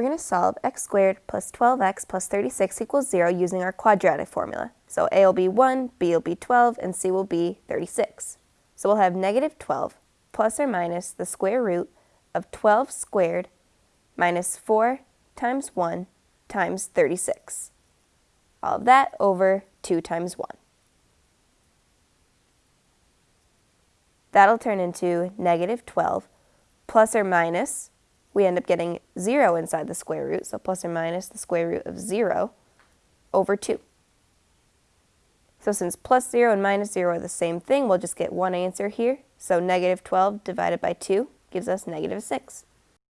We're going to solve x squared plus 12x plus 36 equals 0 using our quadratic formula. So a will be 1, b will be 12, and c will be 36. So we'll have negative 12 plus or minus the square root of 12 squared minus 4 times 1 times 36. All of that over 2 times 1. That'll turn into negative 12 plus or minus we end up getting 0 inside the square root, so plus or minus the square root of 0 over 2. So since plus 0 and minus 0 are the same thing, we'll just get one answer here. So negative 12 divided by 2 gives us negative 6.